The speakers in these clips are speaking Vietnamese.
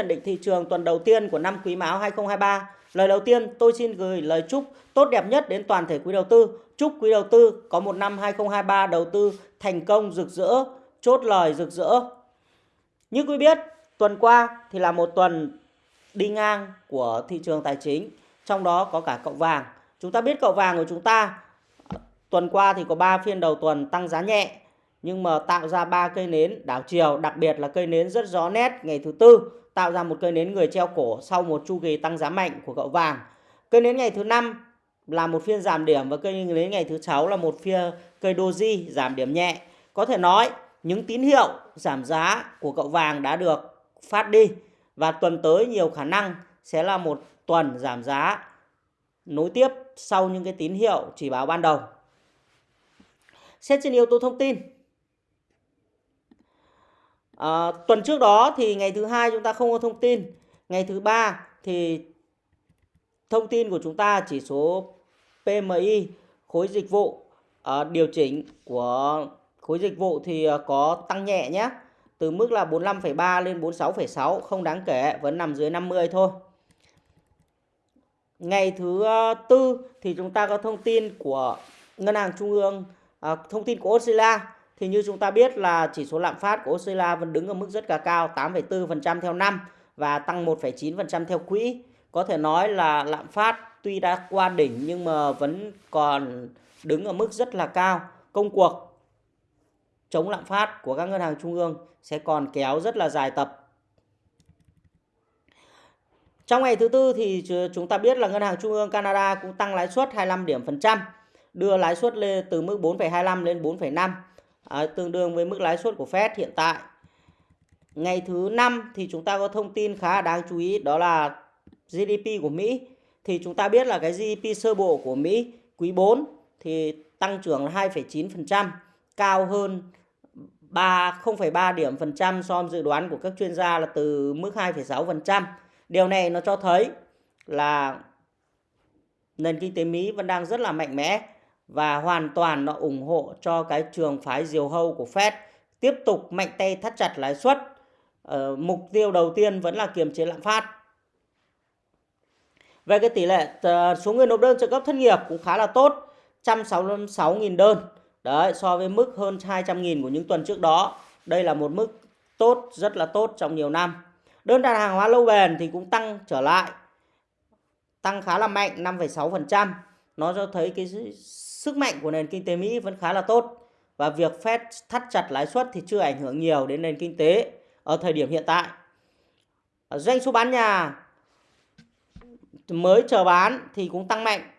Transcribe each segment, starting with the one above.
nhận định thị trường tuần đầu tiên của năm Quý Mão 2023. Lời đầu tiên, tôi xin gửi lời chúc tốt đẹp nhất đến toàn thể quý đầu tư. Chúc quý đầu tư có một năm 2023 đầu tư thành công rực rỡ, chốt lời rực rỡ. Như quý biết, tuần qua thì là một tuần đi ngang của thị trường tài chính, trong đó có cả cậu vàng. Chúng ta biết cậu vàng của chúng ta tuần qua thì có 3 phiên đầu tuần tăng giá nhẹ nhưng mà tạo ra ba cây nến đảo chiều, đặc biệt là cây nến rất rõ nét ngày thứ tư tạo ra một cây nến người treo cổ sau một chu kỳ tăng giá mạnh của cậu vàng. Cây nến ngày thứ năm là một phiên giảm điểm và cây nến ngày thứ sáu là một phiên cây doji giảm điểm nhẹ. Có thể nói những tín hiệu giảm giá của cậu vàng đã được phát đi và tuần tới nhiều khả năng sẽ là một tuần giảm giá nối tiếp sau những cái tín hiệu chỉ báo ban đầu. Xét trên yếu tố thông tin, À, tuần trước đó thì ngày thứ hai chúng ta không có thông tin. Ngày thứ ba thì thông tin của chúng ta chỉ số PMI khối dịch vụ à, điều chỉnh của khối dịch vụ thì ờ, có tăng nhẹ nhé. Từ mức là 45,3 lên 46,6 không đáng kể, vẫn nằm dưới 50 thôi. Ngày thứ tư thì chúng ta có thông tin của Ngân hàng Trung ương, à, thông tin của Australia thì như chúng ta biết là chỉ số lạm phát của Australia vẫn đứng ở mức rất là cao 8,4% theo năm và tăng 1,9% theo quỹ. Có thể nói là lạm phát tuy đã qua đỉnh nhưng mà vẫn còn đứng ở mức rất là cao. Công cuộc chống lạm phát của các ngân hàng trung ương sẽ còn kéo rất là dài tập. Trong ngày thứ tư thì chúng ta biết là ngân hàng trung ương Canada cũng tăng lãi suất 25 điểm phần trăm, đưa lãi suất lên từ mức 4,25 lên 4,5 à, tương đương với mức lãi suất của Fed hiện tại. Ngày thứ năm thì chúng ta có thông tin khá đáng chú ý đó là GDP của Mỹ. Thì chúng ta biết là cái GDP sơ bộ của Mỹ quý 4 thì tăng trưởng là 2,9%, cao hơn 3 0,3 điểm phần trăm so với dự đoán của các chuyên gia là từ mức 2,6%. Điều này nó cho thấy là nền kinh tế Mỹ vẫn đang rất là mạnh mẽ và hoàn toàn nó ủng hộ cho cái trường phái diều hâu của Fed tiếp tục mạnh tay thắt chặt lãi suất. Ờ, mục tiêu đầu tiên vẫn là kiềm chế lạm phát. Về cái tỷ lệ ờ, số người nộp đơn trợ cấp thất nghiệp cũng khá là tốt, 166.000 đơn. Đấy, so với mức hơn 200.000 của những tuần trước đó. Đây là một mức tốt, rất là tốt trong nhiều năm. Đơn đặt hàng hóa lâu bền thì cũng tăng trở lại. Tăng khá là mạnh 5,6%. Nó cho thấy cái sức mạnh của nền kinh tế Mỹ vẫn khá là tốt và việc Fed thắt chặt lãi suất thì chưa ảnh hưởng nhiều đến nền kinh tế ở thời điểm hiện tại. Doanh số bán nhà mới chờ bán thì cũng tăng mạnh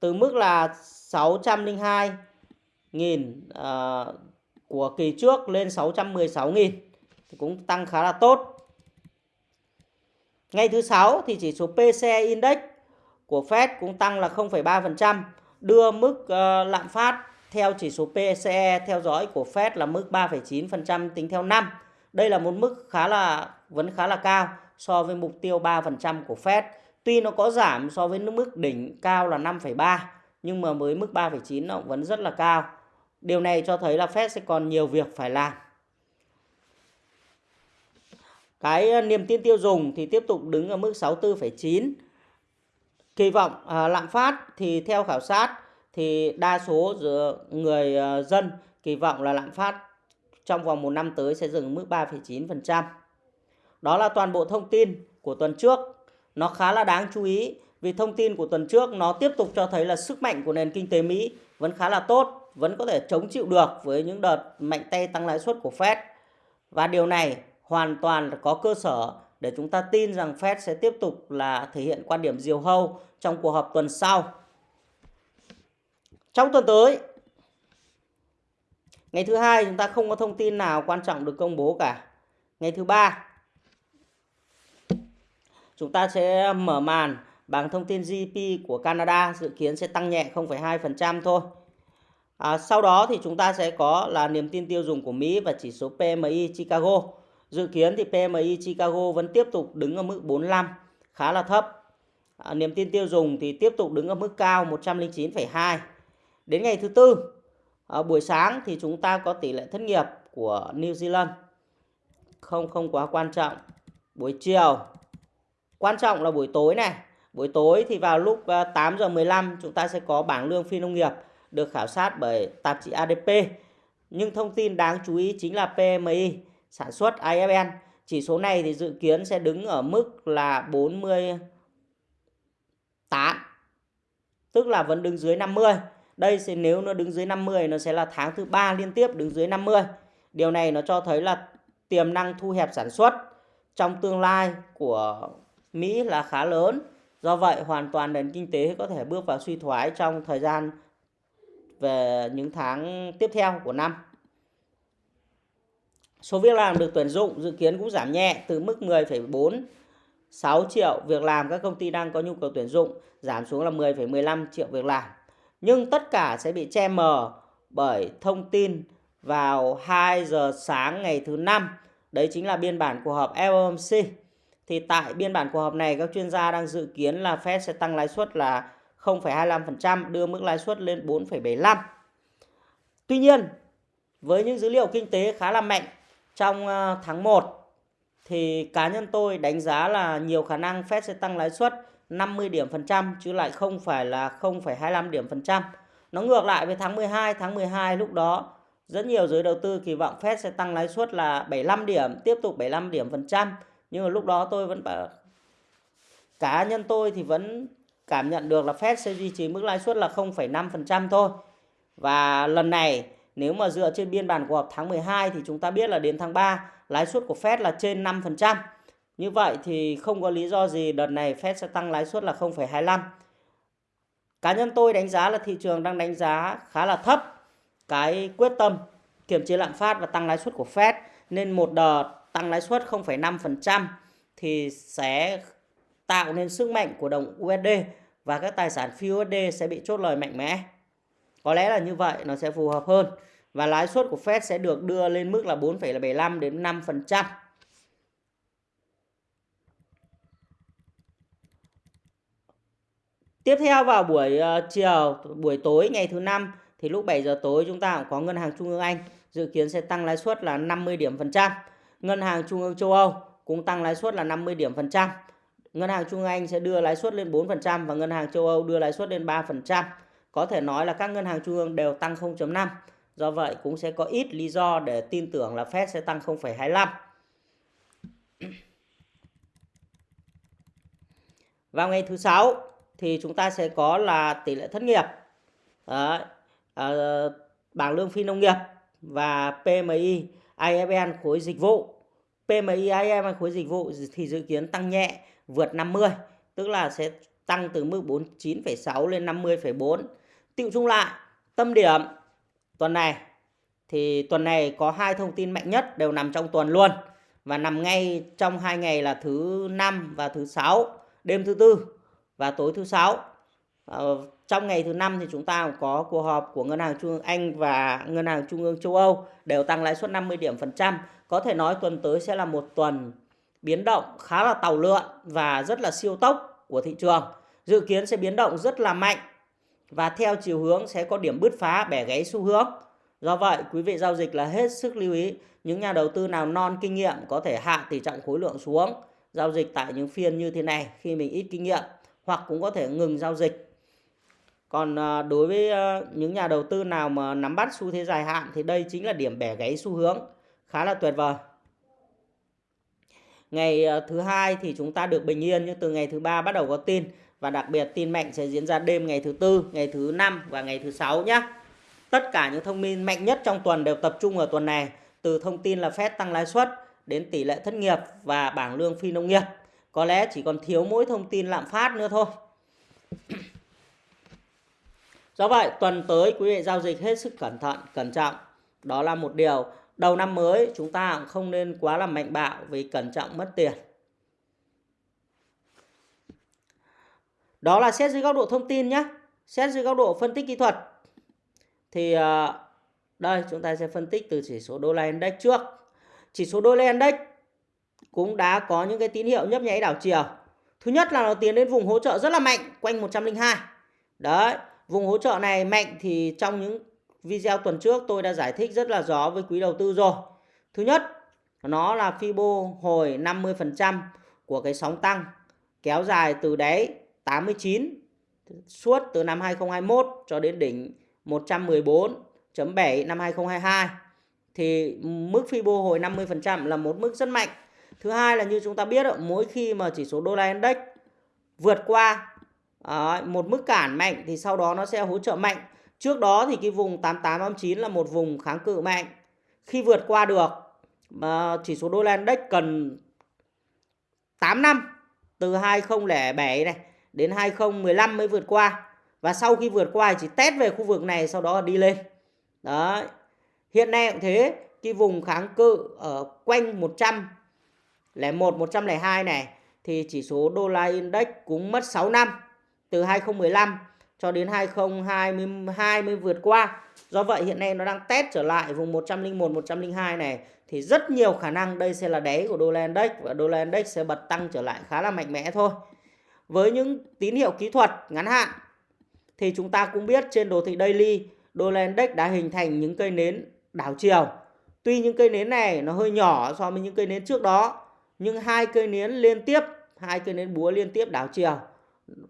từ mức là 602 nghìn uh, của kỳ trước lên 616 nghìn thì cũng tăng khá là tốt. Ngày thứ sáu thì chỉ số PCE Index của Fed cũng tăng là 0,3% đưa mức uh, lạm phát theo chỉ số PCE theo dõi của Fed là mức 3,9% tính theo năm. Đây là một mức khá là vẫn khá là cao so với mục tiêu 3% của Fed. Tuy nó có giảm so với mức đỉnh cao là 5,3 nhưng mà với mức 3,9 nó vẫn rất là cao. Điều này cho thấy là Fed sẽ còn nhiều việc phải làm. Cái ờ, niềm tin tiêu dùng thì tiếp tục đứng ở mức 64,9 kỳ vọng à, lạm phát thì theo khảo sát thì đa số người à, dân kỳ vọng là lạm phát trong vòng một năm tới sẽ dừng mức 3,9%. Đó là toàn bộ thông tin của tuần trước. Nó khá là đáng chú ý vì thông tin của tuần trước nó tiếp tục cho thấy là sức mạnh của nền kinh tế Mỹ vẫn khá là tốt, vẫn có thể chống chịu được với những đợt mạnh tay tăng lãi suất của Fed. Và điều này hoàn toàn có cơ sở để chúng ta tin rằng Fed sẽ tiếp tục là thể hiện quan điểm diều hâu trong cuộc họp tuần sau. Trong tuần tới, ngày thứ hai chúng ta không có thông tin nào quan trọng được công bố cả. Ngày thứ ba, chúng ta sẽ mở màn bằng thông tin GDP của Canada dự kiến sẽ tăng nhẹ 0,2% thôi. À, sau đó thì chúng ta sẽ có là niềm tin tiêu dùng của Mỹ và chỉ số PMI Chicago. Dự kiến thì PMI Chicago vẫn tiếp tục đứng ở mức 45, khá là thấp. À, niềm tin tiêu dùng thì tiếp tục đứng ở mức cao 109,2. Đến ngày thứ tư, à, buổi sáng thì chúng ta có tỷ lệ thất nghiệp của New Zealand. Không không quá quan trọng. buổi chiều quan trọng là buổi tối này buổi tối thì vào lúc à, 8 giờ 15 chúng ta sẽ có bảng lương phi nông nghiệp được khảo sát bởi tạp chí ADP nhưng thông tin đáng chú ý chính là PMI sản xuất IFN chỉ số này thì dự kiến sẽ đứng ở mức là 48 tức là vẫn đứng dưới 50 đây sẽ, nếu nó đứng dưới 50 nó sẽ là tháng thứ ba liên tiếp đứng dưới 50 điều này nó cho thấy là tiềm năng thu hẹp sản xuất trong tương lai của Mỹ là khá lớn. Do vậy, hoàn toàn nền kinh tế có thể bước vào suy thoái trong thời gian về những tháng tiếp theo của năm số việc làm được tuyển dụng dự kiến cũng giảm nhẹ từ mức 10,4 6 triệu việc làm các công ty đang có nhu cầu tuyển dụng giảm xuống là 10,15 triệu việc làm. Nhưng tất cả sẽ bị che mờ bởi thông tin vào 2 giờ sáng ngày thứ năm. Đấy chính là biên bản cuộc họp FOMC. Thì tại biên bản cuộc họp này các chuyên gia đang dự kiến là Fed sẽ tăng lãi suất là 0,25% đưa mức lãi suất lên 4,75. Tuy nhiên, với những dữ liệu kinh tế khá là mạnh trong ờ, tháng 1 thì cá nhân tôi đánh giá là nhiều khả năng Fed sẽ tăng lãi suất 50 điểm phần trăm chứ lại không phải là 0,25 điểm phần trăm. Nó ngược lại với tháng 12, tháng 12 lúc đó rất nhiều giới đầu tư kỳ vọng Fed sẽ tăng lãi suất là 75 điểm, tiếp tục 75 điểm phần trăm. Nhưng mà lúc đó tôi vẫn bảo cá nhân tôi thì vẫn cảm nhận được là Fed sẽ duy trì mức lãi suất là 0,5% thôi. Và lần này nếu mà dựa trên biên bản của họp tháng 12 thì chúng ta biết là đến tháng 3 lãi suất của Fed là trên 5%. Như vậy thì không có lý do gì đợt này Fed sẽ tăng lãi suất là 0,25. Cá nhân tôi đánh giá là thị trường đang đánh giá khá là thấp cái quyết tâm kiểm chế lạm phát và tăng lãi suất của Fed nên một đợt tăng lãi suất 0,5% thì sẽ tạo nên sức mạnh của đồng USD và các tài sản phi USD sẽ bị chốt lời mạnh mẽ. Có lẽ là như vậy nó sẽ phù hợp hơn và lãi suất của Fed sẽ được đưa lên mức là 4,75 đến 5%. Tiếp theo vào buổi ờ, chiều, buổi tối ngày thứ năm thì lúc 7 giờ tối chúng ta cũng có ngân hàng trung ương Anh dự kiến sẽ tăng lãi suất là 50 điểm phần trăm. Ngân hàng trung ương châu Âu cũng tăng lãi suất là 50 điểm phần trăm. Ngân hàng trung ương Anh sẽ đưa lãi suất lên 4% và ngân hàng châu Âu đưa lãi suất lên 3%. Có thể nói là các ngân hàng trung ương đều tăng 0.5. Do vậy cũng sẽ có ít lý do để tin tưởng là Fed sẽ tăng 0,25. Vào ngày thứ sáu thì chúng ta sẽ có là tỷ lệ thất nghiệp. à, à, bảng lương phi nông nghiệp và PMI IFN khối dịch vụ. PMI IFN khối dịch vụ thì dự kiến tăng nhẹ vượt 50, tức là sẽ tăng từ mức 49,6 lên 50,4. Tiệu chung lại, tâm điểm. Tuần này thì tuần này có hai thông tin mạnh nhất đều nằm trong tuần luôn. Và nằm ngay trong hai ngày là thứ năm và thứ sáu đêm thứ tư và tối thứ sáu. Ờ, trong ngày thứ năm thì chúng ta có cuộc họp của ngân hàng trung ương Anh và ngân hàng trung ương châu Âu đều tăng lãi suất 50 điểm phần trăm. Có thể nói tuần tới sẽ là một tuần biến động khá là tàu lượn và rất là siêu tốc của thị trường. Dự kiến sẽ biến động rất là mạnh và theo chiều hướng sẽ có điểm bứt phá bẻ gáy xu hướng. Do vậy, quý vị giao dịch là hết sức lưu ý những nhà đầu tư nào non kinh nghiệm có thể hạ tỷ trọng khối lượng xuống giao dịch tại những phiên như thế này khi mình ít kinh nghiệm hoặc cũng có thể ngừng giao dịch. Còn à, đối với à, những nhà đầu tư nào mà nắm bắt xu thế dài hạn thì đây chính là điểm bẻ gáy xu hướng khá là tuyệt vời. Ngày à, thứ hai thì chúng ta được bình yên nhưng từ ngày thứ ba bắt đầu có tin và đặc biệt tin mạnh sẽ diễn ra đêm ngày thứ tư, ngày thứ năm và ngày thứ sáu nhé. Tất cả những thông tin mạnh nhất trong tuần đều tập trung ở tuần này, từ thông tin là Fed tăng lãi suất đến tỷ lệ thất nghiệp và bảng lương phi nông nghiệp. Có lẽ chỉ còn thiếu mỗi thông tin lạm phát nữa thôi. Do vậy, tuần tới quý vị giao dịch hết sức cẩn thận, cẩn trọng. Đó là một điều. Đầu năm mới chúng ta cũng không nên quá là mạnh bạo vì cẩn trọng mất tiền. Đó là xét dưới góc độ thông tin nhé. Xét dưới góc độ phân tích kỹ thuật. Thì ờ, đây chúng ta sẽ phân tích từ chỉ số đô la index trước. Chỉ số đô la index cũng đã có những cái tín hiệu nhấp nháy đảo chiều. Thứ nhất là nó tiến đến vùng hỗ trợ rất là mạnh quanh 102. Đấy, vùng hỗ trợ này mạnh thì trong những video tuần trước tôi đã giải thích rất là rõ với quý đầu tư rồi. Thứ nhất nó là Fibo hồi 50% của cái sóng tăng kéo dài từ đáy 89 suốt từ năm 2021 cho đến đỉnh 114.7 năm 2022 thì mức Fibo hồi 50% là một mức rất mạnh. Thứ hai là như chúng ta biết mỗi khi mà chỉ số đô la index vượt qua một mức cản mạnh thì sau đó nó sẽ hỗ trợ mạnh. Trước đó thì cái vùng 8889 là một vùng kháng cự mạnh. Khi vượt qua được, mà chỉ số đô la index cần 8 năm từ 2007 này đến 2015 mới vượt qua. Và sau khi vượt qua chỉ test về khu vực này, sau đó đi lên. Đấy. Hiện nay cũng thế, cái vùng kháng cự ở quanh 101 102 này thì chỉ số đô la index cũng mất 6 năm, từ 2015 cho đến 2022 mới vượt qua. Do vậy hiện nay nó đang test trở lại vùng 101 102 này thì rất nhiều khả năng đây sẽ là đáy của đô la index và đô la index sẽ bật tăng trở lại khá là mạnh mẽ thôi. Với những tín hiệu kỹ thuật ngắn hạn thì chúng ta cũng biết trên đồ thị daily đô la index đã hình thành những cây nến đảo chiều. Tuy những cây nến này nó hơi nhỏ so với những cây nến trước đó nhưng hai cây nến liên tiếp, hai cây nến búa liên tiếp đảo chiều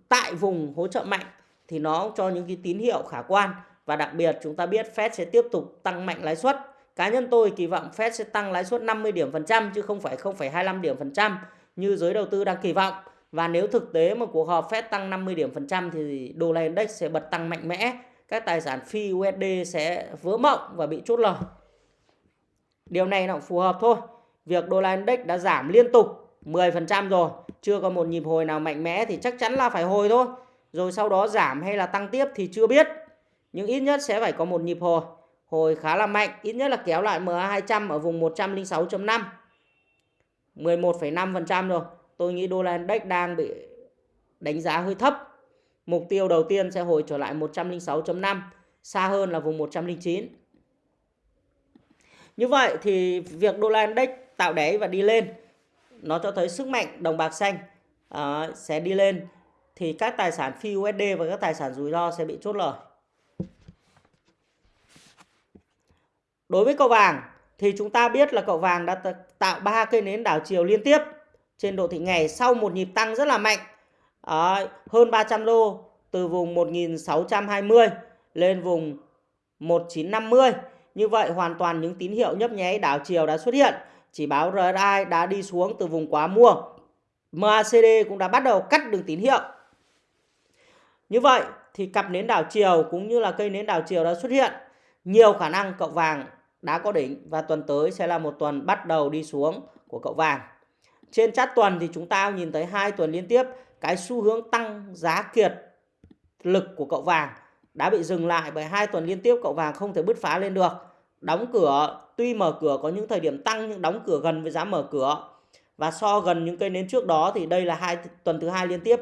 tại vùng hỗ trợ mạnh thì nó cho những cái tín hiệu khả quan và đặc biệt chúng ta biết Fed sẽ tiếp tục tăng mạnh lãi suất Cá nhân tôi kỳ vọng Fed sẽ tăng lãi suất 50 điểm phần trăm chứ không phải 0,25 điểm phần trăm như giới đầu tư đang kỳ vọng. Và nếu thực tế mà cuộc họp Fed tăng 50 điểm phần trăm thì đô la index sẽ bật tăng mạnh mẽ. Các tài sản phi USD sẽ vỡ mộng và bị chốt lời. Điều này nó phù hợp thôi. Việc đô la index đã giảm liên tục 10% rồi, chưa có một nhịp hồi nào mạnh mẽ thì chắc chắn là phải hồi thôi. Rồi sau đó giảm hay là tăng tiếp thì chưa biết. Nhưng ít nhất sẽ phải có một nhịp hồi hồi khá là mạnh, ít nhất là kéo lại MA200 ở vùng 106.5. 11,5% rồi. Tôi nghĩ đô la index đang bị đánh giá hơi thấp. Mục tiêu đầu tiên sẽ hồi trở lại 106.5, xa hơn là vùng 109. Như vậy thì việc đô la index tạo đáy và đi lên nó cho thấy sức mạnh đồng bạc xanh uh, sẽ đi lên thì các tài sản phi USD và các tài sản rủi ro sẽ bị chốt lời. Đối với cậu vàng thì chúng ta biết là cậu vàng đã tạo ba cây nến đảo chiều liên tiếp trên độ thị ngày sau một nhịp tăng rất là mạnh à, hơn 300 đô từ vùng 1620 lên vùng 1950. Như vậy hoàn toàn những tín hiệu nhấp nháy đảo chiều đã xuất hiện. Chỉ báo RSI đã đi xuống từ vùng quá mua. MACD cũng đã bắt đầu cắt đường tín hiệu. Như vậy thì cặp nến đảo chiều cũng như là cây nến đảo chiều đã xuất hiện. Nhiều khả năng cậu vàng đã có đỉnh và tuần tới sẽ là một tuần bắt đầu đi xuống của cậu vàng. Trên chart tuần thì chúng ta nhìn thấy hai tuần liên tiếp, cái xu hướng tăng giá kiệt lực của cậu vàng đã bị dừng lại bởi hai tuần liên tiếp cậu vàng không thể bứt phá lên được. Đóng cửa, tuy mở cửa có những thời điểm tăng nhưng đóng cửa gần với giá mở cửa. Và so gần những cây nến trước đó thì đây là hai tuần thứ hai liên tiếp.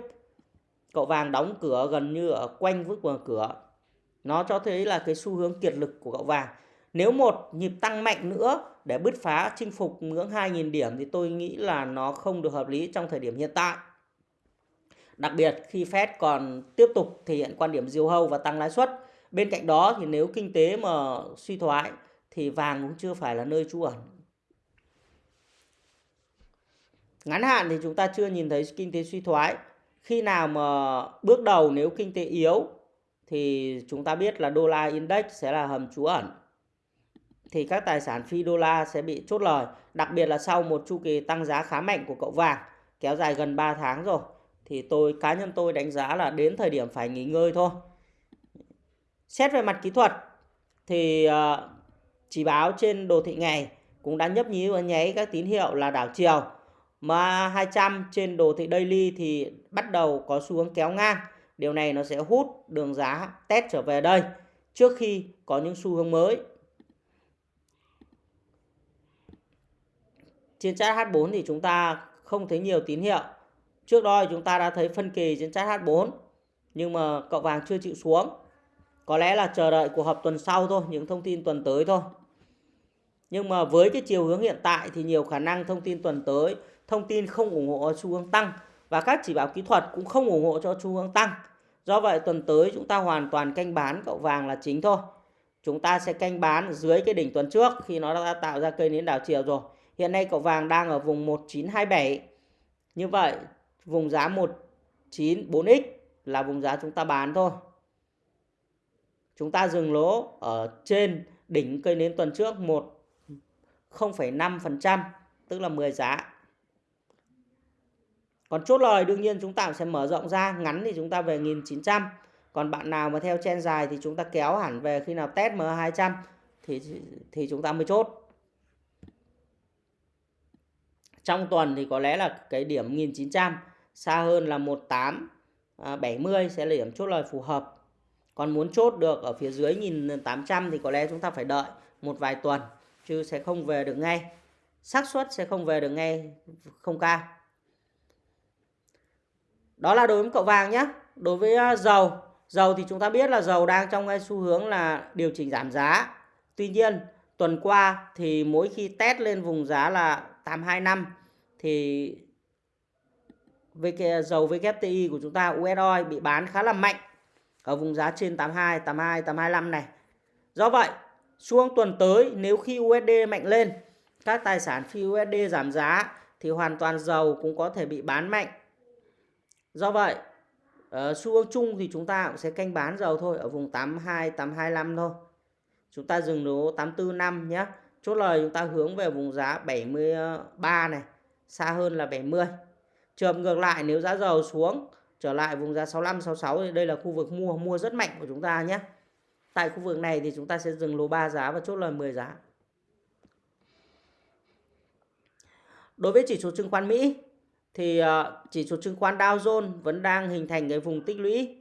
Cậu vàng đóng cửa gần như ở quanh với mở cửa. Nó cho thấy là cái xu hướng kiệt lực của cậu vàng. Nếu một nhịp tăng mạnh nữa để bứt phá, chinh phục ngưỡng 2.000 điểm thì tôi nghĩ là nó không được hợp lý trong thời điểm hiện tại. Đặc biệt, khi Fed còn tiếp tục thể hiện quan điểm diều hâu và tăng lãi suất. Bên cạnh đó thì nếu kinh tế mà suy thoái thì vàng cũng chưa phải là nơi trú ẩn. Ngắn hạn thì chúng ta chưa nhìn thấy kinh tế suy thoái. Khi nào mà bước đầu nếu kinh tế yếu thì chúng ta biết là đô la index sẽ là hầm trú ẩn thì các tài sản phi đô la sẽ bị chốt lời, đặc biệt là sau một chu kỳ tăng giá khá mạnh của cậu vàng kéo dài gần 3 tháng rồi thì tôi cá nhân tôi đánh giá là đến thời điểm phải nghỉ ngơi thôi. Xét về mặt kỹ thuật thì ờ, chỉ báo trên đồ thị ngày cũng đã nhấp nhí và nháy các tín hiệu là đảo chiều. Mà 200 trên đồ thị daily thì bắt đầu có xu hướng kéo ngang. Điều này nó sẽ hút đường giá test trở về đây trước khi có những xu hướng mới trên chat H4 thì chúng ta không thấy nhiều tín hiệu. Trước đó thì chúng ta đã thấy phân kỳ trên chat H4 nhưng mà cậu vàng chưa chịu xuống. Có lẽ là chờ đợi cuộc họp tuần sau thôi, những thông tin tuần tới thôi. Nhưng mà với cái chiều hướng hiện tại thì nhiều khả năng thông tin tuần tới, thông tin không ủng hộ xu hướng tăng và các chỉ báo kỹ thuật cũng không ủng hộ cho xu hướng tăng. Do vậy tuần tới chúng ta hoàn toàn canh bán cậu vàng là chính thôi. Chúng ta sẽ canh bán dưới cái đỉnh tuần trước khi nó đã tạo ra cây nến đảo chiều rồi Hiện nay cậu vàng đang ở vùng 1927. Như vậy vùng giá 194x là vùng giá chúng ta bán thôi. Chúng ta dừng lỗ ở trên đỉnh cây nến tuần trước 1 0,5% tức là 10 giá. Còn chốt lời đương nhiên chúng ta sẽ mở rộng ra, ngắn thì chúng ta về 1900. Còn bạn nào mà theo chen dài thì chúng ta kéo hẳn về khi nào test M200 thì thì chúng ta mới chốt. Trong tuần thì có lẽ là cái điểm 1900 xa hơn là 1870 à, sẽ là điểm chốt lời phù hợp. Còn muốn chốt được ở phía dưới 1800 thì có lẽ chúng ta phải đợi một vài tuần chứ sẽ không về được ngay. xác suất sẽ không về được ngay không cao. Đó là đối với cậu vàng nhé. Đối với à, dầu, dầu thì chúng ta biết là dầu đang trong cái xu hướng là điều chỉnh giảm giá. Tuy nhiên, tuần qua thì mỗi khi test lên vùng giá là 825 thì với cái dầu WTI của chúng ta US oil bị bán khá là mạnh ở vùng giá trên 82, 82, 825 này. Do vậy, xuống tuần tới nếu khi USD mạnh lên, các tài sản phi USD giảm giá thì hoàn toàn dầu cũng có thể bị bán mạnh. Do vậy, ở xu hướng chung thì chúng ta cũng sẽ canh bán dầu thôi ở vùng 82, 825 thôi. Chúng ta dừng lỗ 845 nhé. Chốt lời chúng ta hướng về vùng giá 73 này, xa hơn là 70. Trường ngược lại nếu giá dầu xuống trở lại vùng giá 65 66 thì đây là khu vực mua mua rất mạnh của chúng ta nhé. Tại khu vực này thì chúng ta sẽ dừng lô 3 giá và chốt lời 10 giá. Đối với chỉ số chứng khoán Mỹ thì ờ, chỉ số chứng khoán Dow Jones vẫn đang hình thành cái vùng tích lũy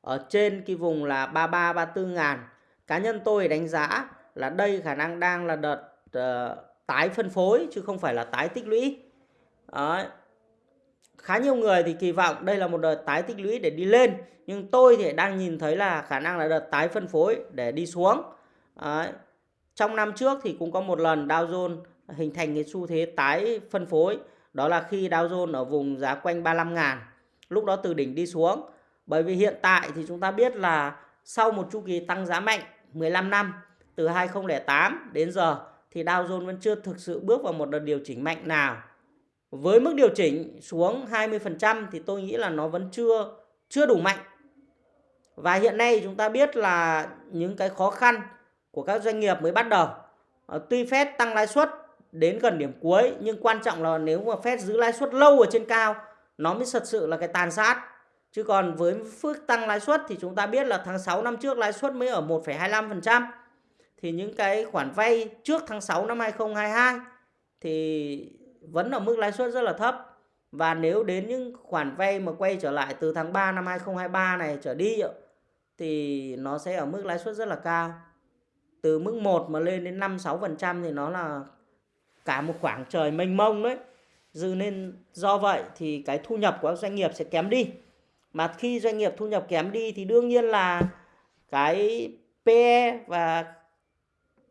ở trên cái vùng là 33 34 ngàn. Cá nhân tôi đánh giá là đây khả năng đang là đợt uh, tái phân phối chứ không phải là tái tích lũy. Đấy khá nhiều người thì kỳ vọng đây là một đợt tái tích lũy để đi lên nhưng tôi thì đang nhìn thấy là khả năng là đợt tái phân phối để đi xuống Đấy. trong năm trước thì cũng có một lần Dow Jones hình thành cái xu thế tái phân phối đó là khi Dow Jones ở vùng giá quanh 35 ngàn lúc đó từ đỉnh đi xuống bởi vì hiện tại thì chúng ta biết là sau một chu kỳ tăng giá mạnh 15 năm từ 2008 đến giờ thì Dow Jones vẫn chưa thực sự bước vào một đợt điều chỉnh mạnh nào với mức điều chỉnh xuống 20% thì tôi nghĩ là nó vẫn chưa chưa đủ mạnh. Và hiện nay chúng ta biết là những cái khó khăn của các doanh nghiệp mới bắt đầu. Ờ, tuy Fed tăng lãi suất đến gần điểm cuối nhưng quan trọng là nếu mà Fed giữ lãi suất lâu ở trên cao nó mới thật sự là cái tàn sát. Chứ còn với phước tăng lãi suất thì chúng ta biết là tháng 6 năm trước lãi suất mới ở 1,25%. Thì những cái khoản vay trước tháng 6 năm 2022 thì vẫn ở mức lãi suất rất là thấp và nếu đến những khoản vay mà quay trở lại từ tháng 3 năm 2023 này trở đi thì nó sẽ ở mức lãi suất rất là cao. Từ mức 1 mà lên đến 5 6% thì nó là cả một khoảng trời mênh mông đấy. Dư nên do vậy thì cái thu nhập của các doanh nghiệp sẽ kém đi. Mà khi doanh nghiệp thu nhập kém đi thì đương nhiên là cái PE và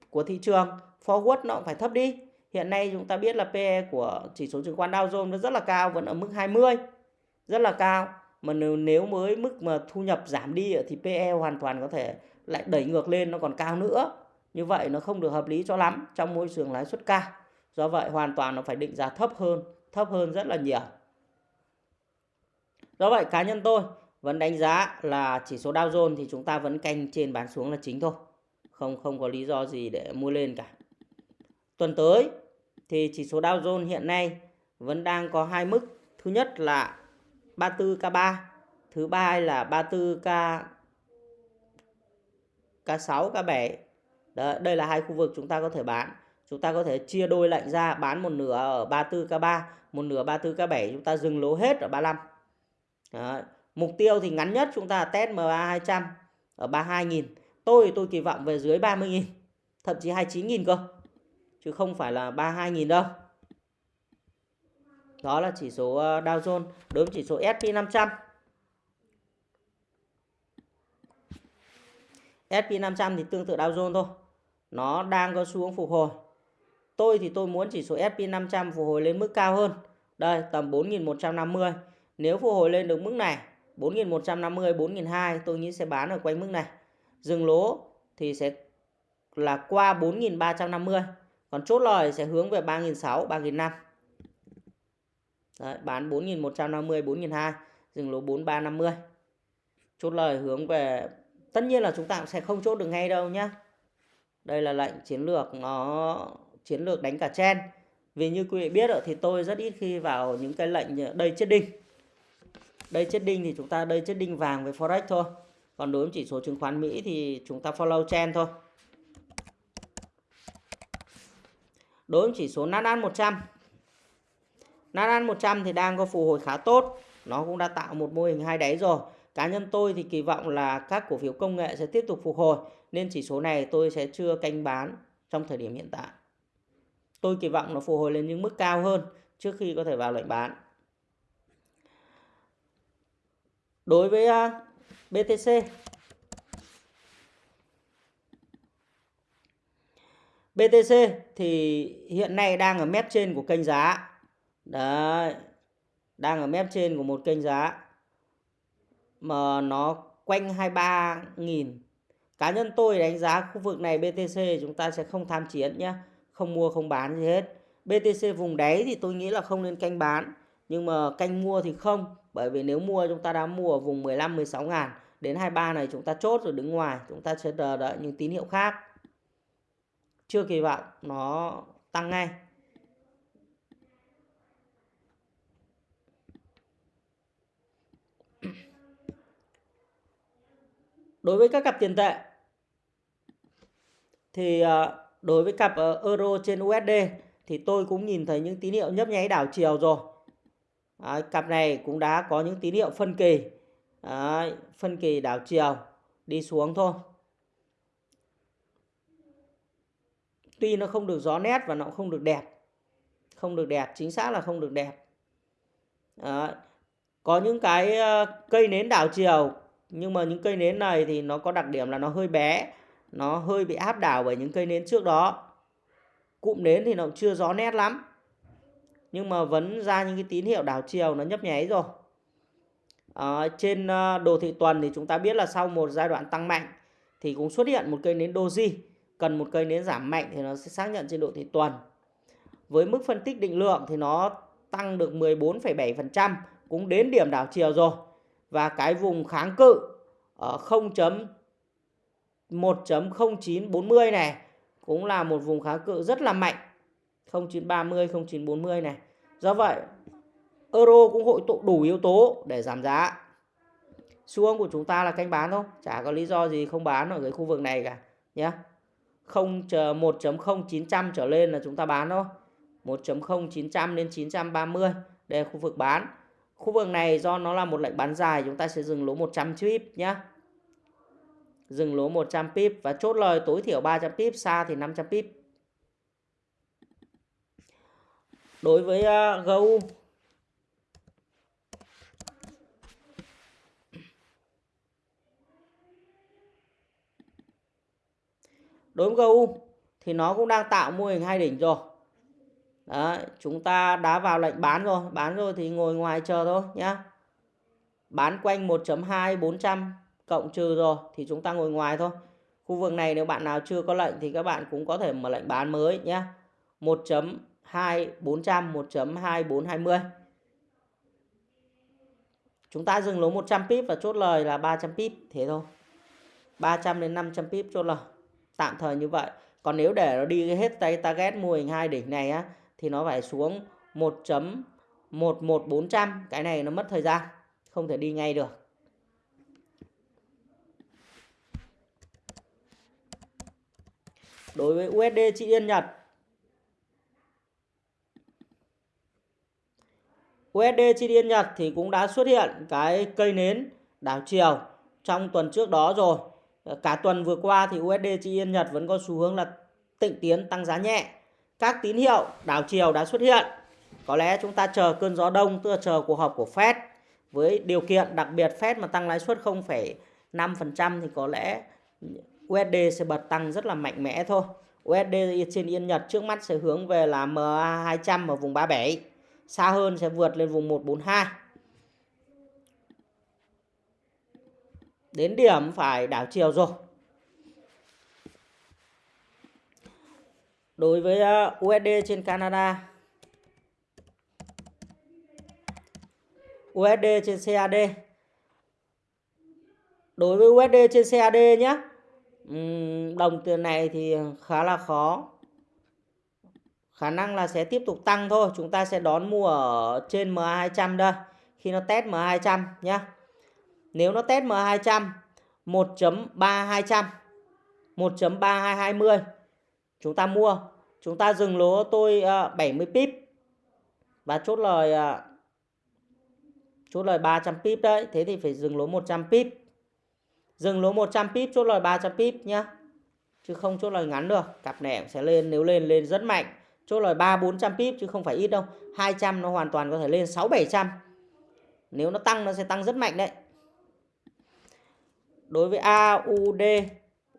của thị trường forward nó cũng phải thấp đi. Hiện nay chúng ta biết là PE của chỉ số chứng khoán Dow Jones nó rất là cao, vẫn ở mức 20. Rất là cao. Mà nếu, nếu mới mức mà thu nhập giảm đi thì PE hoàn toàn có thể lại đẩy ngược lên nó còn cao nữa. Như vậy nó không được hợp lý cho lắm trong môi trường lãi suất cao. Do vậy hoàn toàn nó phải định giá thấp hơn, thấp hơn rất là nhiều. Do vậy cá nhân tôi vẫn đánh giá là chỉ số Dow Jones thì chúng ta vẫn canh trên bán xuống là chính thôi. Không không có lý do gì để mua lên cả. Tuần tới thì chỉ số Dow Jones hiện nay vẫn đang có hai mức. Thứ nhất là 34K3, thứ ba là 34K K6, K7. Đó, đây là hai khu vực chúng ta có thể bán. Chúng ta có thể chia đôi lệnh ra bán một nửa ở 34K3, một nửa 34K7 chúng ta dừng lỗ hết ở 35. Đó. Mục tiêu thì ngắn nhất chúng ta test MA200 ở 32.000. Tôi tôi kỳ vọng về dưới 30.000, thậm chí 29.000 cơ chứ không phải là 32.000 đâu. Đó là chỉ số ờ, Dow Jones đối với chỉ số S&P 500. S&P 500 thì tương tự Dow Jones thôi. Nó đang có xu hướng phục hồi. Tôi thì tôi muốn chỉ số S&P 500 phục hồi lên mức cao hơn. Đây, tầm 4.150. Nếu phục hồi lên được mức này, 4.150, 4.200 tôi nghĩ sẽ bán ở quanh mức này. Dừng lỗ thì sẽ là qua 4.350 Còn chốt lời sẽ hướng về 3.600, 3.500. Đấy, bán 4.150, 4.200, dừng lỗ 4350. Chốt lời hướng về tất nhiên là chúng ta cũng sẽ không chốt được ngay đâu nhá. Đây là lệnh chiến lược nó chiến lược đánh cả chen. Vì như quý vị biết thì tôi rất ít khi vào những cái lệnh ờ, đây chết đinh. Đây chết đinh thì chúng ta đây chết đinh vàng với forex thôi. Còn đối với chỉ số chứng khoán Mỹ thì chúng ta follow trend thôi. Đối với chỉ số Nasdaq 100 Nasdaq 100 thì đang có phục hồi khá tốt. Nó cũng đã tạo một mô hình hai đáy rồi. Cá nhân tôi thì kỳ vọng là các cổ phiếu công nghệ sẽ tiếp tục phục hồi. Nên chỉ số này tôi sẽ chưa canh bán trong thời điểm hiện tại. Tôi kỳ vọng nó phục hồi lên những mức cao hơn trước khi có thể vào lệnh bán. Đối với à, BTC BTC thì hiện nay đang ở mép trên của kênh giá. Đấy. Đang ở mép trên của một kênh giá. Mà nó quanh 23.000. Cá nhân tôi đánh giá khu vực này BTC chúng ta sẽ không tham chiến nhé. Không mua, không bán gì hết. BTC vùng đáy thì tôi nghĩ là không nên canh bán. Nhưng mà canh mua thì không. Bởi vì nếu mua, chúng ta đã mua ở vùng 15-16 ngàn. Đến 23 này chúng ta chốt rồi đứng ngoài. Chúng ta sẽ đợi những tín hiệu khác chưa kỳ vọng, nó tăng ngay đối với các cặp tiền tệ, thì ờ, đối với cặp ờ, euro trên USD thì tôi cũng nhìn thấy những tín hiệu nhấp nháy đảo chiều rồi Đấy, cặp này cũng đã có những tín hiệu phân kỳ. Đấy, phân kỳ đảo chiều đi xuống thôi. Tuy nó không được rõ nét và nó không được đẹp. Không được đẹp chính xác là không được đẹp. Đó. có những cái ờ, cây nến đảo chiều nhưng mà những cây nến này thì nó có đặc điểm là nó hơi bé. Nó hơi bị áp đảo bởi những cây nến trước đó. Cụm nến thì nó chưa rõ nét lắm nhưng mà vẫn ra những cái tín hiệu đảo chiều nó nhấp nháy rồi à, trên ờ, đồ thị tuần thì chúng ta biết là sau một giai đoạn tăng mạnh thì cũng xuất hiện một cây nến doji cần một cây nến giảm mạnh thì nó sẽ xác nhận trên độ thị tuần. Với mức phân tích định lượng thì nó tăng được 14,7% cũng đến điểm đảo chiều rồi. Và cái vùng kháng cự ở 0.1.0940 này cũng là một vùng kháng cự rất là mạnh. 0930, 0940 này. Do vậy, euro cũng hội tụ đủ yếu tố để giảm giá. Xu hướng của chúng ta là canh bán thôi, chả có lý do gì không bán ở cái khu vực này cả nhé. 1.0900 trở lên là chúng ta bán thôi 1.0900 đến 930 đây là khu vực bán khu vực này do nó là một lệnh bán dài chúng ta sẽ dừng lỗ 100 pip nhé dừng lỗ 100 pip và chốt lời tối thiểu 300 pip xa thì 500 pip đối với à, uh, GU đối với GU thì nó cũng đang tạo mô hình hai đỉnh rồi. Đấy, chúng ta đã vào lệnh bán rồi. Bán rồi thì ngồi ngoài chờ thôi nhá. Bán quanh 1.2 400 cộng trừ rồi thì chúng ta ngồi ngoài thôi. Khu vực này nếu bạn nào chưa có lệnh thì các bạn cũng có thể mở lệnh bán mới nhé 1.2 400 1.2420. chúng ta dừng lỗ 100 pip và chốt lời là 300 pip thế thôi. 300 đến 500 pip chốt lời. Tạm thời như vậy. Còn nếu để nó đi hết tay target mô hình hai đỉnh này á, thì nó phải xuống 1.11400 cái này nó mất thời gian. Không thể đi ngay được. Đối với USD chị Yên Nhật USD chi Yên Nhật thì cũng đã xuất hiện cái cây nến đảo chiều trong tuần trước đó rồi Cả tuần vừa qua thì USD chi yên Nhật vẫn có xu hướng là tịnh tiến tăng giá nhẹ. Các tín hiệu đảo chiều đã xuất hiện. Có lẽ chúng ta chờ cơn gió đông, tức là chờ cuộc họp của Fed với điều kiện đặc biệt Fed mà tăng lãi suất 0,5% thì có lẽ USD sẽ bật tăng rất là mạnh mẽ thôi. USD trên Yên Nhật trước mắt sẽ hướng về là MA200 ở vùng 37. Xa hơn sẽ vượt lên vùng 142. đến điểm phải đảo chiều rồi. Đối với ờ, USD trên Canada. USD trên CAD đối với USD trên CAD nhé đồng tiền này thì khá là khó khả năng là sẽ tiếp tục tăng thôi. Chúng ta sẽ đón mua ở trên MA200 đây. Khi nó test MA200 nhé nếu nó test MA200 1.3200 1.3220 chúng ta mua. Chúng ta dừng lỗ tôi ờ, 70 pip. Và chốt lời ờ, chốt lời 300 pip đấy. Thế thì phải dừng lỗ 100 pip. Dừng lỗ 100 pip, chốt lời 300 pip nhá. Chứ không chốt lời ngắn được. Cặp này sẽ lên, nếu lên lên rất mạnh chốt lời 3 400 pip chứ không phải ít đâu. 200 nó hoàn toàn có thể lên 6 700 nếu nó tăng, nó sẽ tăng rất mạnh đấy. Đối với AUD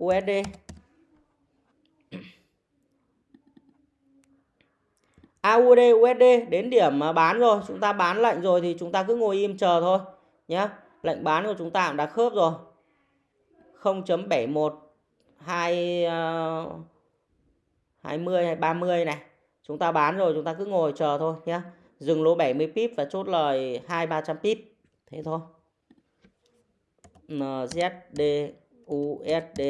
USD AUD USD đến điểm mà bán rồi. Chúng ta bán lệnh rồi thì chúng ta cứ ngồi im chờ thôi nhé lệnh bán của chúng ta cũng đã khớp rồi. 0.71 2 20 hay 30 này chúng ta bán rồi, chúng ta cứ ngồi chờ thôi nhé dừng lỗ 70 pip và chốt lời 2 300 pip. Thế thôi. NZD USD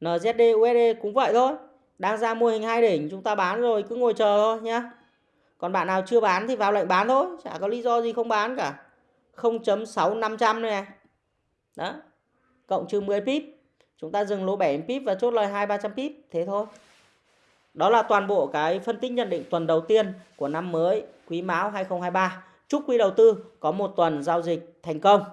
NZD USD cũng vậy thôi. Đang ra mô hình hai đỉnh, chúng ta bán rồi, cứ ngồi chờ thôi nhá. Còn bạn nào chưa bán thì vào lệnh bán thôi, chả có lý do gì không bán cả. 0.6500 này. Đó. Cộng trừ 10 pip chúng ta dừng lỗ 7 pip và chốt lời 2 300 pip, thế thôi. Đó là toàn bộ cái phân tích nhận định tuần đầu tiên của năm mới Quý Mão 2023 chúc quý đầu tư có một tuần giao dịch thành công.